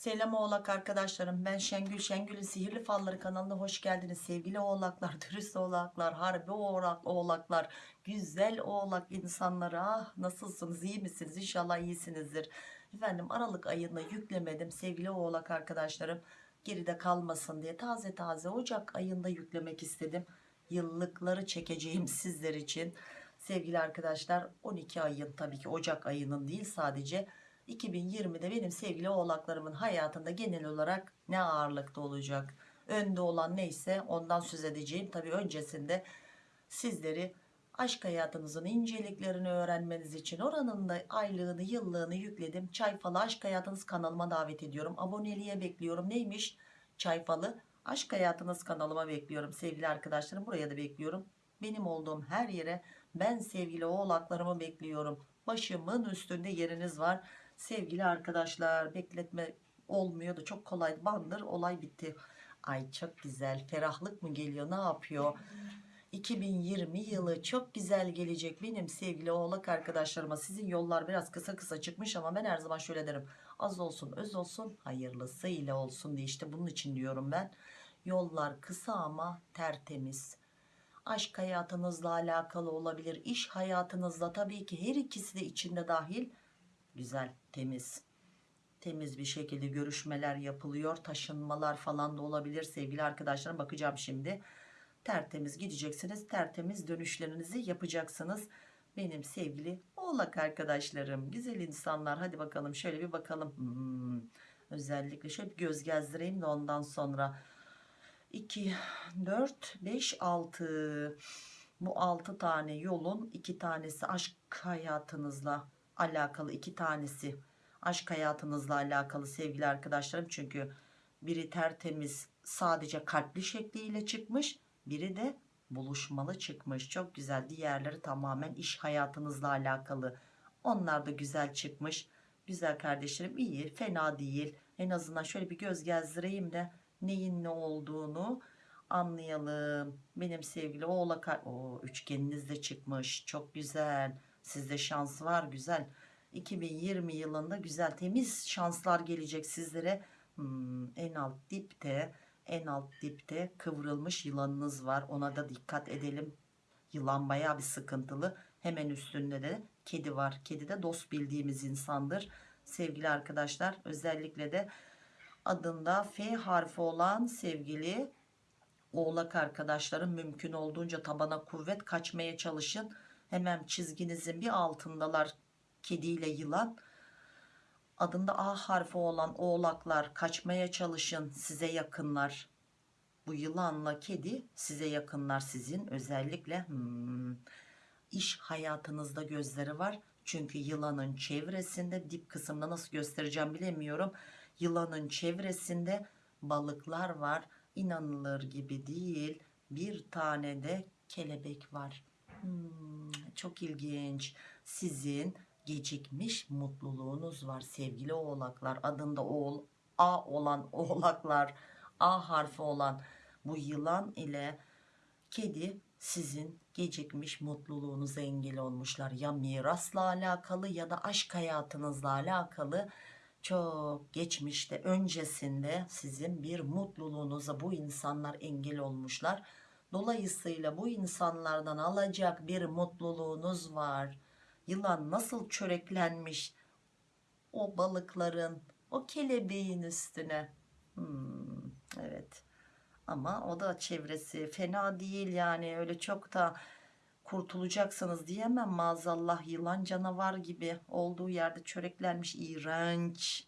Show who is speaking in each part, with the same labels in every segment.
Speaker 1: Selam oğlak arkadaşlarım. Ben Şengül Şengül'ün Sihirli Falları kanalına hoş geldiniz. Sevgili oğlaklar dürüst oğlaklar harbi oğlak, oğlaklar güzel oğlak insanları. Ah nasılsınız? İyi misiniz? İnşallah iyisinizdir. Efendim Aralık ayını yüklemedim sevgili oğlak arkadaşlarım. Geride kalmasın diye taze taze Ocak ayında yüklemek istedim. Yıllıkları çekeceğim sizler için. Sevgili arkadaşlar 12 ayın tabii ki Ocak ayının değil sadece 2020'de benim sevgili oğlaklarımın hayatında genel olarak ne ağırlıkta olacak? Önde olan neyse ondan söz edeceğim. Tabii öncesinde sizleri aşk hayatınızın inceliklerini öğrenmeniz için oranın da aylığını yıllığını yükledim. Çayfalı aşk hayatınız kanalıma davet ediyorum. Aboneliğe bekliyorum. Neymiş? Çayfalı aşk hayatınız kanalıma bekliyorum. Sevgili arkadaşlarım buraya da bekliyorum. Benim olduğum her yere ben sevgili oğlaklarımı bekliyorum. Başımın üstünde yeriniz var sevgili arkadaşlar bekletme olmuyordu çok kolay. Bandır olay bitti. Ay çok güzel. Ferahlık mı geliyor? Ne yapıyor? 2020 yılı çok güzel gelecek benim sevgili oğlak arkadaşlarıma. Sizin yollar biraz kısa kısa çıkmış ama ben her zaman şöyle derim. Az olsun öz olsun hayırlısı ile olsun diye işte bunun için diyorum ben. Yollar kısa ama tertemiz. Aşk hayatınızla alakalı olabilir iş hayatınızla tabii ki her ikisi de içinde dahil güzel temiz temiz bir şekilde görüşmeler yapılıyor. Taşınmalar falan da olabilir sevgili arkadaşlarım. Bakacağım şimdi. Tertemiz gideceksiniz tertemiz dönüşlerinizi yapacaksınız. Benim sevgili oğlak arkadaşlarım güzel insanlar. Hadi bakalım şöyle bir bakalım. Hmm, özellikle şöyle bir göz gezdireyim de ondan sonra. 2 4 5 6 bu 6 tane yolun 2 tanesi aşk hayatınızla alakalı 2 tanesi. Aşk hayatınızla alakalı sevgili arkadaşlarım. Çünkü biri tertemiz sadece kalpli şekliyle çıkmış. Biri de buluşmalı çıkmış. Çok güzel. Diğerleri tamamen iş hayatınızla alakalı. Onlar da güzel çıkmış. Güzel kardeşlerim iyi. Fena değil. En azından şöyle bir göz gezdireyim de neyin ne olduğunu anlayalım. Benim sevgili oğlak o üçgeniniz de çıkmış. Çok güzel sizde şans var güzel. 2020 yılında güzel temiz şanslar gelecek sizlere. Hmm, en alt dipte en alt dipte kıvrılmış yılanınız var. Ona da dikkat edelim. Yılan bayağı bir sıkıntılı. Hemen üstünde de kedi var. Kedi de dost bildiğimiz insandır. Sevgili arkadaşlar özellikle de adında F harfi olan sevgili oğlak arkadaşlarım mümkün olduğunca tabana kuvvet kaçmaya çalışın hemen çizginizin bir altındalar kediyle yılan. Adında A harfi olan oğlaklar kaçmaya çalışın size yakınlar. Bu yılanla kedi size yakınlar sizin özellikle. Hmm, iş hayatınızda gözleri var. Çünkü yılanın çevresinde dip kısımda nasıl göstereceğim bilemiyorum. Yılanın çevresinde balıklar var. İnanılır gibi değil. Bir tane de kelebek var. Hmm, çok ilginç. Sizin gecikmiş mutluluğunuz var sevgili oğlaklar. Adında oğul A olan oğlaklar A harfi olan bu yılan ile kedi sizin gecikmiş mutluluğunuza engel olmuşlar. Ya mirasla alakalı ya da aşk hayatınızla alakalı çok geçmişte öncesinde sizin bir mutluluğunuza bu insanlar engel olmuşlar dolayısıyla bu insanlardan alacak bir mutluluğunuz var. Yılan nasıl çöreklenmiş o balıkların o kelebeğin üstüne? Hmm, evet. Ama o da çevresi fena değil yani. Öyle çok da kurtulacaksınız diyemem. Maazallah yılan canavar gibi olduğu yerde çöreklenmiş. İğrenç.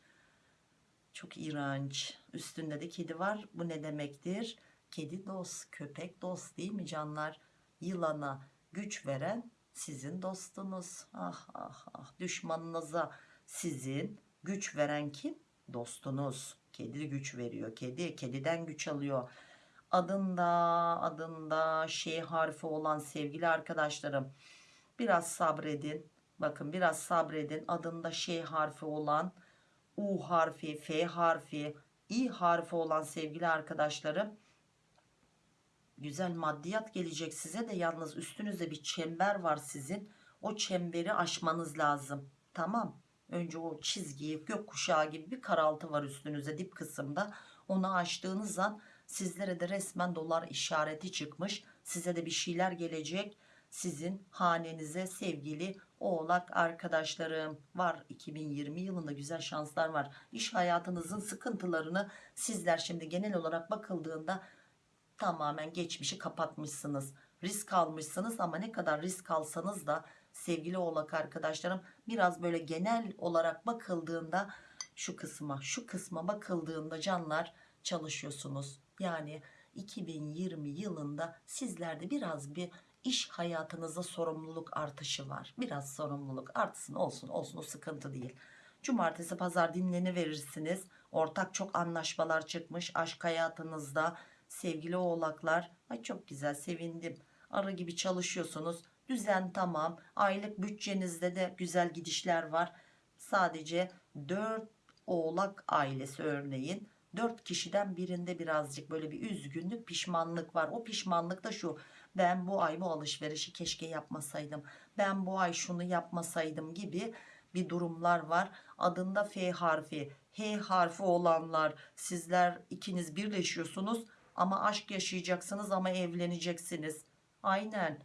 Speaker 1: Çok iğrenç. Üstünde de kedi var. Bu ne demektir kedi dost köpek dost değil mi canlar? Yılana güç veren sizin dostunuz. Ah ah ah. Düşmanınıza sizin güç veren kim? Dostunuz. Kedi güç veriyor kedi. Kediden güç alıyor. Adında adında şey harfi olan sevgili arkadaşlarım biraz sabredin. Bakın biraz sabredin. Adında şey harfi olan U harfi F harfi İ harfi olan sevgili arkadaşlarım güzel maddiyat gelecek size de. Yalnız üstünüzde bir çember var sizin. O çemberi aşmanız lazım. Tamam. Önce o çizgiyi gökkuşağı gibi bir karaltı var üstünüze dip kısımda. Onu açtığınız an sizlere de resmen dolar işareti çıkmış. Size de bir şeyler gelecek. Sizin hanenize sevgili oğlak arkadaşlarım. Var 2020 yılında güzel şanslar var. İş hayatınızın sıkıntılarını sizler şimdi genel olarak bakıldığında tamamen geçmişi kapatmışsınız. Risk almışsınız ama ne kadar risk alsanız da sevgili oğlak arkadaşlarım biraz böyle genel olarak bakıldığında şu kısma şu kısma bakıldığında canlar çalışıyorsunuz. Yani 2020 yılında sizlerde biraz bir iş hayatınızda sorumluluk artışı var. Biraz sorumluluk artsın olsun olsun o sıkıntı değil. Cumartesi pazar dinleni verirsiniz. Ortak çok anlaşmalar çıkmış aşk hayatınızda sevgili oğlaklar ay çok güzel sevindim. Arı gibi çalışıyorsunuz. Düzen tamam. Aylık bütçenizde de güzel gidişler var. Sadece 4 oğlak ailesi örneğin 4 kişiden birinde birazcık böyle bir üzgünlük pişmanlık var. O pişmanlık da şu ben bu ay bu alışverişi keşke yapmasaydım. Ben bu ay şunu yapmasaydım. gibi bir durumlar var. Adında F harfi H harfi olanlar sizler ikiniz birleşiyorsunuz ama aşk yaşayacaksınız ama evleneceksiniz. Aynen.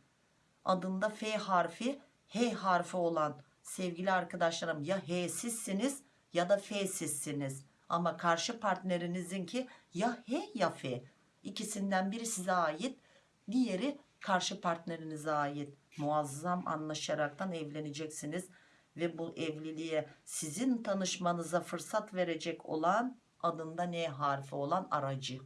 Speaker 1: Adında F harfi H harfi olan sevgili arkadaşlarım ya H sizsiniz ya da F sizsiniz. Ama karşı partnerinizinki ya H ya F. İkisinden biri size ait diğeri karşı partnerinize ait. Muazzam anlaşaraktan evleneceksiniz ve bu evliliğe sizin tanışmanıza fırsat verecek olan adında N harfi olan aracı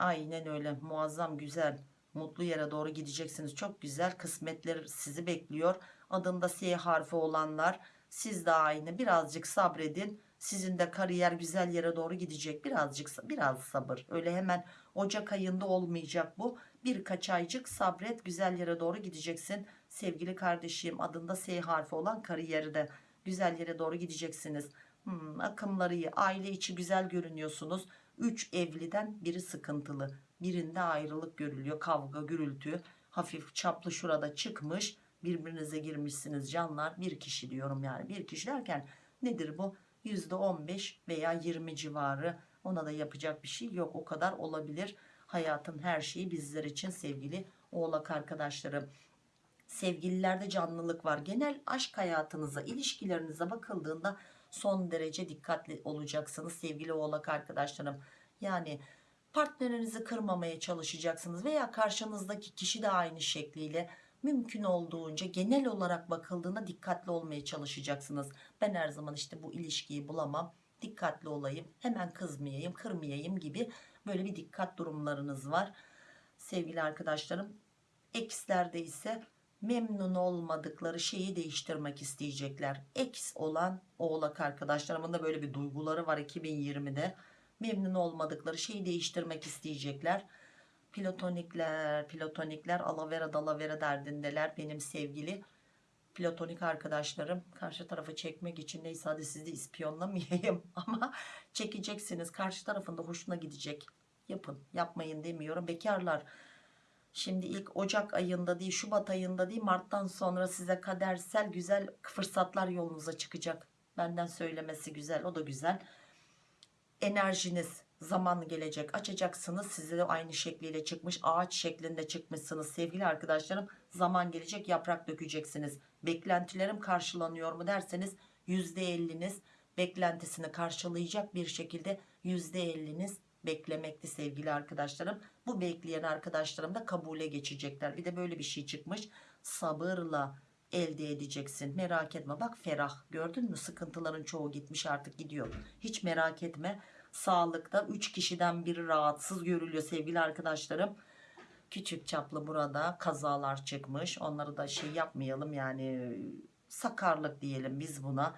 Speaker 1: aynen öyle. Muazzam güzel. Mutlu yere doğru gideceksiniz. Çok güzel kısmetler sizi bekliyor. Adında S harfi olanlar siz de aynı. Birazcık sabredin. Sizin de kariyer güzel yere doğru gidecek. Birazcık biraz sabır. Öyle hemen Ocak ayında olmayacak bu. Birkaç aycık sabret güzel yere doğru gideceksin. Sevgili kardeşim adında S harfi olan kariyeri de güzel yere doğru gideceksiniz. Hmm, akımları iyi. Aile içi güzel görünüyorsunuz 3 evliden biri sıkıntılı. Birinde ayrılık görülüyor kavga gürültü hafif çaplı şurada çıkmış. Birbirinize girmişsiniz canlar. Bir kişi diyorum yani. Bir kişi derken nedir bu? %15 veya 20 civarı. Ona da yapacak bir şey yok. O kadar olabilir. Hayatın her şeyi bizler için sevgili oğlak arkadaşlarım. Sevgililerde canlılık var. Genel aşk hayatınıza ilişkilerinize bakıldığında son derece dikkatli olacaksınız sevgili oğlak arkadaşlarım. Yani partnerinizi kırmamaya çalışacaksınız veya karşınızdaki kişi de aynı şekliyle mümkün olduğunca genel olarak bakıldığında dikkatli olmaya çalışacaksınız. Ben her zaman işte bu ilişkiyi bulamam dikkatli olayım hemen kızmayayım kırmayayım gibi böyle bir dikkat durumlarınız var. Sevgili arkadaşlarım ekslerde ise memnun olmadıkları şeyi değiştirmek isteyecekler. Eks olan oğlak arkadaşlarımın da böyle bir duyguları var 2020'de memnun olmadıkları şeyi değiştirmek isteyecekler. Platonikler platonikler alavera dalavera derdindeler benim sevgili platonik arkadaşlarım. Karşı tarafı çekmek için neyse hadi sizi ispiyonlamayayım ama çekeceksiniz. Karşı tarafında hoşuna gidecek. Yapın yapmayın demiyorum. Bekarlar şimdi ilk Ocak ayında değil Şubat ayında değil Mart'tan sonra size kadersel güzel fırsatlar yolunuza çıkacak. Benden söylemesi güzel o da güzel. Enerjiniz zaman gelecek. Açacaksınız size de aynı şekliyle çıkmış ağaç şeklinde çıkmışsınız. Sevgili arkadaşlarım zaman gelecek yaprak dökeceksiniz. Beklentilerim karşılanıyor mu derseniz %50'niz beklentisini karşılayacak bir şekilde %50'niz beklemekti sevgili arkadaşlarım. Bu bekleyen arkadaşlarım da kabule geçecekler. Bir de böyle bir şey çıkmış. Sabırla elde edeceksin. Merak etme. Bak ferah gördün mü? Sıkıntıların çoğu gitmiş artık gidiyor. Hiç merak etme. Sağlıkta 3 kişiden biri rahatsız görülüyor sevgili arkadaşlarım. Küçük çaplı burada kazalar çıkmış. Onları da şey yapmayalım yani sakarlık diyelim biz buna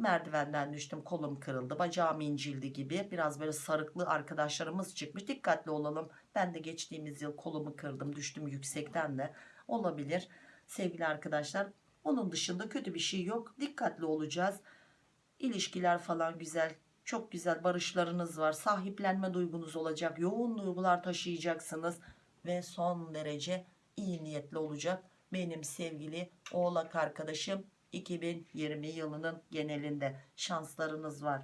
Speaker 1: merdivenden düştüm kolum kırıldı bacağım incildi gibi. Biraz böyle sarıklı arkadaşlarımız çıkmış. Dikkatli olalım. Ben de geçtiğimiz yıl kolumu kırdım düştüm yüksekten de. Olabilir sevgili arkadaşlar. Onun dışında kötü bir şey yok. Dikkatli olacağız. İlişkiler falan güzel çok güzel barışlarınız var. Sahiplenme duygunuz olacak yoğun duygular taşıyacaksınız ve son derece iyi niyetli olacak benim sevgili oğlak arkadaşım 2020 yılının genelinde şanslarınız var.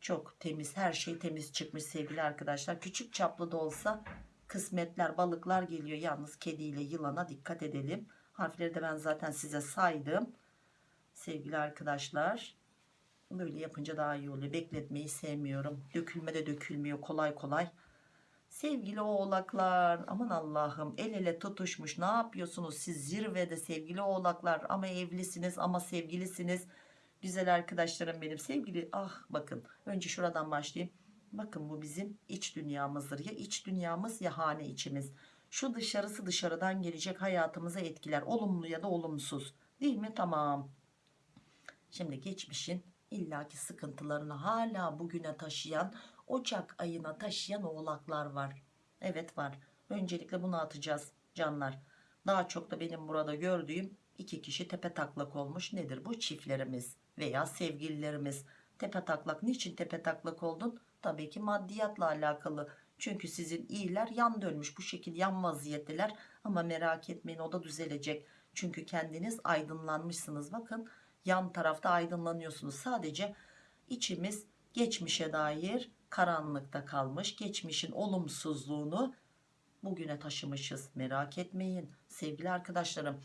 Speaker 1: Çok temiz her şey temiz çıkmış sevgili arkadaşlar. Küçük çaplı da olsa kısmetler balıklar geliyor. Yalnız kediyle yılana dikkat edelim. Harfleri de ben zaten size saydım. Sevgili arkadaşlar böyle yapınca daha iyi oluyor. Bekletmeyi sevmiyorum. Dökülme de dökülmüyor kolay kolay. Sevgili oğlaklar aman Allah'ım el ele tutuşmuş ne yapıyorsunuz siz zirvede sevgili oğlaklar? Ama evlisiniz ama sevgilisiniz. Güzel arkadaşlarım benim sevgili ah bakın önce şuradan başlayayım. Bakın bu bizim iç dünyamızdır ya iç dünyamız ya hane içimiz. Şu dışarısı dışarıdan gelecek hayatımıza etkiler olumlu ya da olumsuz. Değil mi? Tamam. Şimdi geçmişin illaki sıkıntılarını hala bugüne taşıyan Ocak ayına taşıyan oğlaklar var. Evet var. Öncelikle bunu atacağız canlar. Daha çok da benim burada gördüğüm iki kişi tepe taklak olmuş. Nedir bu? Çiftlerimiz veya sevgililerimiz. Tepe taklak. Niçin tepe taklak oldun? Tabii ki maddiyatla alakalı. Çünkü sizin iyiler yan dönmüş. Bu şekilde yan vaziyetteler. Ama merak etmeyin o da düzelecek. Çünkü kendiniz aydınlanmışsınız. Bakın yan tarafta aydınlanıyorsunuz. Sadece içimiz geçmişe dair karanlıkta kalmış. Geçmişin olumsuzluğunu bugüne taşımışız. Merak etmeyin. Sevgili arkadaşlarım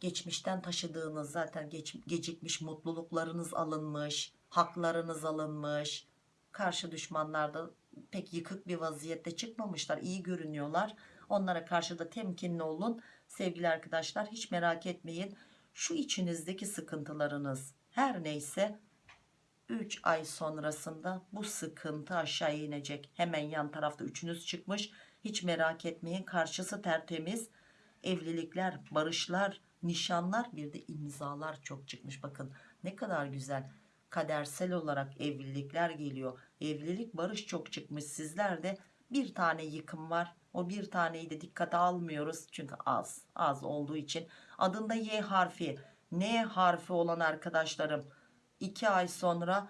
Speaker 1: geçmişten taşıdığınız zaten geç, gecikmiş mutluluklarınız alınmış haklarınız alınmış. Karşı düşmanlar da pek yıkık bir vaziyette çıkmamışlar iyi görünüyorlar. Onlara karşı da temkinli olun. Sevgili arkadaşlar hiç merak etmeyin. Şu içinizdeki sıkıntılarınız her neyse 3 ay sonrasında bu sıkıntı aşağı inecek. Hemen yan tarafta üçünüz çıkmış. Hiç merak etmeyin. Karşısı tertemiz. Evlilikler, barışlar, nişanlar bir de imzalar çok çıkmış. Bakın ne kadar güzel. Kadersel olarak evlilikler geliyor. Evlilik, barış çok çıkmış. Sizlerde bir tane yıkım var. O bir taneyi de dikkate almıyoruz. Çünkü az. Az olduğu için. Adında Y harfi. N harfi olan arkadaşlarım 2 ay sonra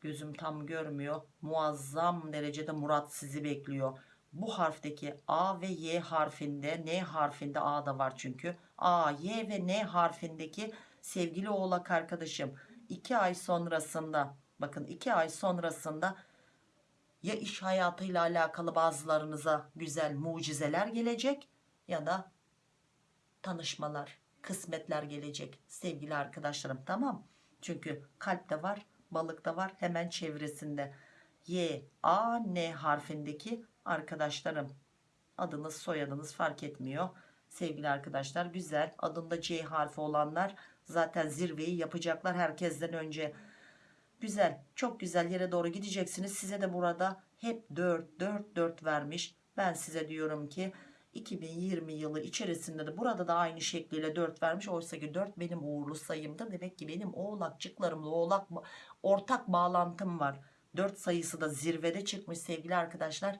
Speaker 1: gözüm tam görmüyor. Muazzam derecede Murat sizi bekliyor. Bu harfteki A ve Y harfinde N harfinde A da var çünkü. A, Y ve N harfindeki sevgili oğlak arkadaşım. 2 ay sonrasında bakın 2 ay sonrasında ya iş hayatıyla alakalı bazılarınıza güzel mucizeler gelecek ya da tanışmalar kısmetler gelecek sevgili arkadaşlarım. Tamam çünkü kalpte var, balıkta var hemen çevresinde. Y, A, N harfindeki arkadaşlarım. Adınız, soyadınız fark etmiyor. Sevgili arkadaşlar güzel. Adında C harfi olanlar zaten zirveyi yapacaklar herkesten önce. Güzel, çok güzel yere doğru gideceksiniz. Size de burada hep 4, 4, 4 vermiş. Ben size diyorum ki 2020 yılı içerisinde de burada da aynı şekliyle 4 vermiş. Oysa ki 4 benim uğurlu sayımda. Demek ki benim oğlakçıklarımla oğlak ortak bağlantım var. 4 sayısı da zirvede çıkmış sevgili arkadaşlar.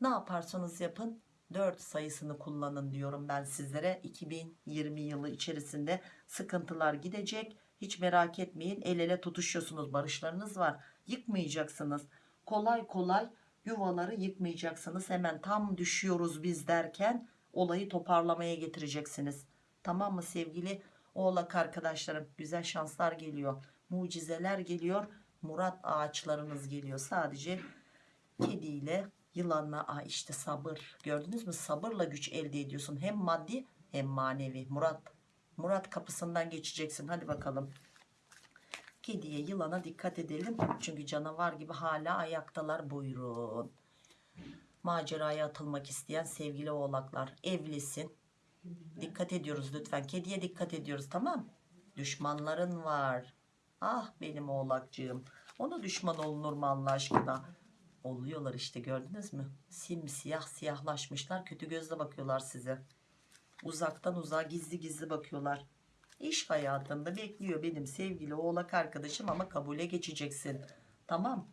Speaker 1: Ne yaparsanız yapın 4 sayısını kullanın diyorum ben sizlere. 2020 yılı içerisinde sıkıntılar gidecek. Hiç merak etmeyin el ele tutuşuyorsunuz barışlarınız var. Yıkmayacaksınız. Kolay kolay yuvaları yıkmayacaksınız hemen tam düşüyoruz biz derken olayı toparlamaya getireceksiniz. Tamam mı sevgili oğlak arkadaşlarım? Güzel şanslar geliyor mucizeler geliyor murat ağaçlarınız geliyor. Sadece kediyle yılanla Aa işte sabır. Gördünüz mü? Sabırla güç elde ediyorsun. Hem maddi hem manevi. Murat Murat kapısından geçeceksin. Hadi bakalım Kediye yılana dikkat edelim. Çünkü canavar gibi hala ayaktalar buyurun. Maceraya atılmak isteyen sevgili oğlaklar evlisin. Dikkat ediyoruz lütfen. Kediye dikkat ediyoruz tamam Düşmanların var. Ah benim oğlakcığım. Ona düşman olunur mu Allah aşkına? Oluyorlar işte gördünüz mü? Simsiyah siyahlaşmışlar. Kötü gözle bakıyorlar size. Uzaktan uzağa gizli gizli bakıyorlar. İş hayatında bekliyor benim sevgili oğlak arkadaşım ama kabule geçeceksin. Tamam.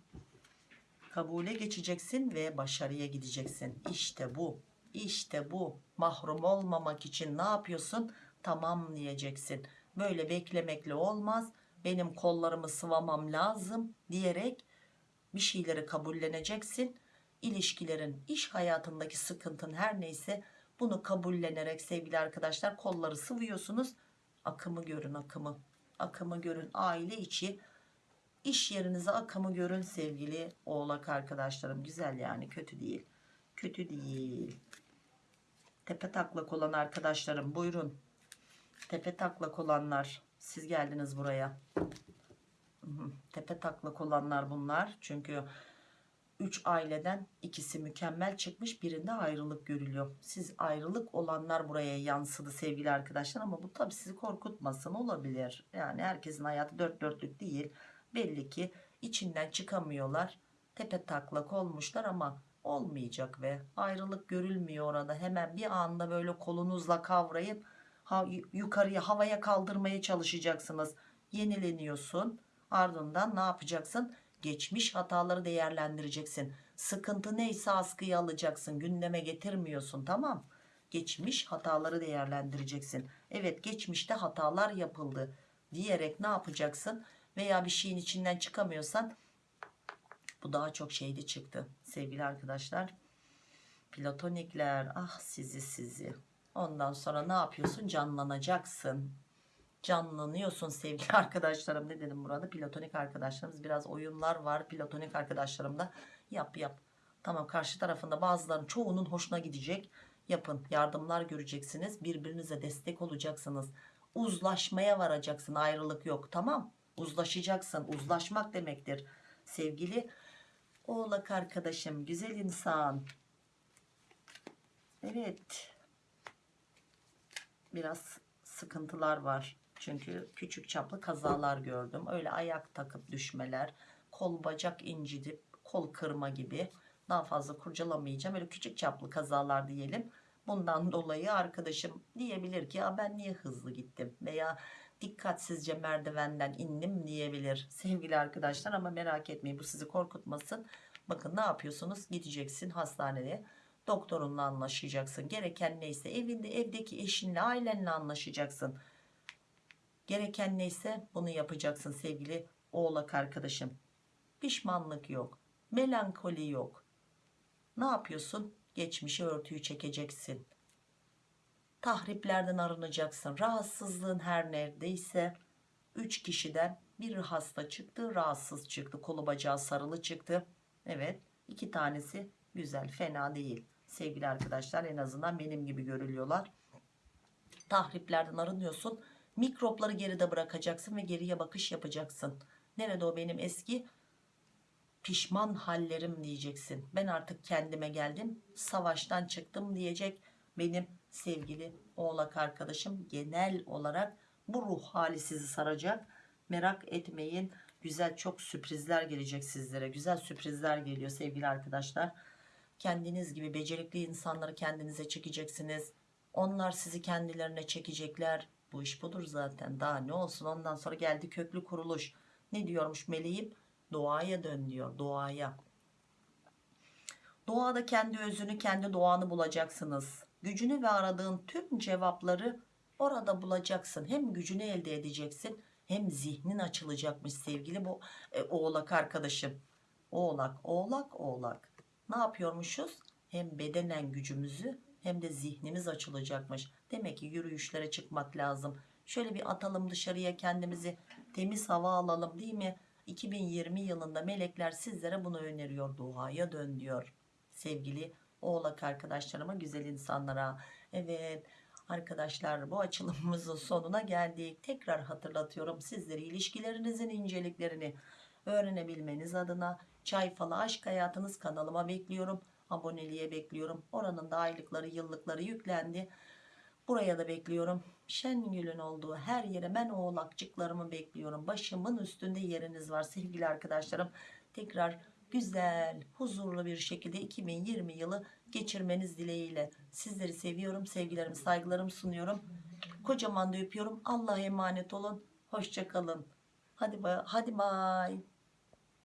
Speaker 1: Kabule geçeceksin ve başarıya gideceksin. İşte bu. İşte bu. Mahrum olmamak için ne yapıyorsun? Tamam diyeceksin. Böyle beklemekle olmaz. Benim kollarımı sıvamam lazım diyerek bir şeyleri kabulleneceksin. İlişkilerin, iş hayatındaki sıkıntın her neyse bunu kabullenerek sevgili arkadaşlar kolları sıvıyorsunuz akımı görün akımı. Akımı görün. Aile içi. İş yerinize akımı görün sevgili oğlak arkadaşlarım. Güzel yani kötü değil. Kötü değil. Tepe taklak olan arkadaşlarım buyurun. Tepe taklak olanlar siz geldiniz buraya. Tepe taklak olanlar bunlar. Çünkü 3 aileden ikisi mükemmel çıkmış birinde ayrılık görülüyor. Siz ayrılık olanlar buraya yansıdı sevgili arkadaşlar ama bu tabi sizi korkutmasın olabilir. Yani herkesin hayatı dört dörtlük değil. Belli ki içinden çıkamıyorlar. Tepe taklak olmuşlar ama olmayacak ve ayrılık görülmüyor orada. Hemen bir anda böyle kolunuzla kavrayıp ha, yukarıya havaya kaldırmaya çalışacaksınız. Yenileniyorsun. Ardından ne yapacaksın? Geçmiş hataları değerlendireceksin. Sıkıntı neyse askıya alacaksın. Gündeme getirmiyorsun tamam. Geçmiş hataları değerlendireceksin. Evet geçmişte hatalar yapıldı diyerek ne yapacaksın? Veya bir şeyin içinden çıkamıyorsan bu daha çok şeydi çıktı sevgili arkadaşlar. Platonikler ah sizi sizi. Ondan sonra ne yapıyorsun? Canlanacaksın canlanıyorsun sevgili arkadaşlarım. Ne dedim burada platonik arkadaşlarımız. Biraz oyunlar var. Platonik arkadaşlarımda yap yap. Tamam karşı tarafında bazılarının çoğunun hoşuna gidecek. Yapın. Yardımlar göreceksiniz. Birbirinize destek olacaksınız. Uzlaşmaya varacaksın. Ayrılık yok. Tamam. Uzlaşacaksın. Uzlaşmak demektir. Sevgili oğlak arkadaşım güzel insan. Evet. Biraz sıkıntılar var çünkü küçük çaplı kazalar gördüm. Öyle ayak takıp düşmeler, kol bacak incidip kol kırma gibi daha fazla kurcalamayacağım. Öyle küçük çaplı kazalar diyelim. Bundan dolayı arkadaşım diyebilir ki ya ben niye hızlı gittim veya dikkatsizce merdivenden indim diyebilir sevgili arkadaşlar ama merak etmeyin bu sizi korkutmasın. Bakın ne yapıyorsunuz gideceksin hastaneye doktorunla anlaşacaksın gereken neyse evinde evdeki eşinle ailenle anlaşacaksın Gereken neyse bunu yapacaksın sevgili oğlak arkadaşım. Pişmanlık yok. Melankoli yok. Ne yapıyorsun? Geçmişi örtüyü çekeceksin. Tahriplerden arınacaksın. Rahatsızlığın her neredeyse 3 kişiden bir hasta çıktı, rahatsız çıktı. Kolu bacağı sarılı çıktı. Evet, iki tanesi güzel, fena değil. Sevgili arkadaşlar en azından benim gibi görülüyorlar. Tahriplerden arınıyorsun Mikropları geride bırakacaksın ve geriye bakış yapacaksın. Nerede o benim eski pişman hallerim diyeceksin. Ben artık kendime geldim. Savaştan çıktım diyecek benim sevgili oğlak arkadaşım. Genel olarak bu ruh hali sizi saracak. Merak etmeyin. Güzel çok sürprizler gelecek sizlere. Güzel sürprizler geliyor sevgili arkadaşlar. Kendiniz gibi becerikli insanları kendinize çekeceksiniz. Onlar sizi kendilerine çekecekler bu iş budur zaten. Daha ne olsun ondan sonra geldi köklü kuruluş. Ne diyormuş meleğim? Doğaya dön diyor. Doğaya. Doğada kendi özünü kendi doğanı bulacaksınız. Gücünü ve aradığın tüm cevapları orada bulacaksın. Hem gücünü elde edeceksin hem zihnin açılacakmış sevgili bu e, oğlak arkadaşım. Oğlak, oğlak, oğlak. Ne yapıyormuşuz? Hem bedenen gücümüzü hem de zihnimiz açılacakmış. Demek ki yürüyüşlere çıkmak lazım. Şöyle bir atalım dışarıya kendimizi temiz hava alalım değil mi? 2020 yılında melekler sizlere bunu öneriyor. Doğaya dön diyor. Sevgili oğlak arkadaşlarıma güzel insanlara. Evet arkadaşlar bu açılımımızın sonuna geldik. Tekrar hatırlatıyorum sizlere ilişkilerinizin inceliklerini öğrenebilmeniz adına Çay Falı Aşk Hayatınız kanalıma bekliyorum aboneliğe bekliyorum. Oranın da aylıkları yıllıkları yüklendi. Buraya da bekliyorum. Şengül'ün olduğu her yere ben oğlakçıklarımı bekliyorum. Başımın üstünde yeriniz var sevgili arkadaşlarım. Tekrar güzel, huzurlu bir şekilde 2020 yılı geçirmeniz dileğiyle. Sizleri seviyorum, sevgilerimi, saygılarımı sunuyorum. Kocaman da öpüyorum. Allah'a emanet olun. Hoşçakalın. Hadi, hadi bay.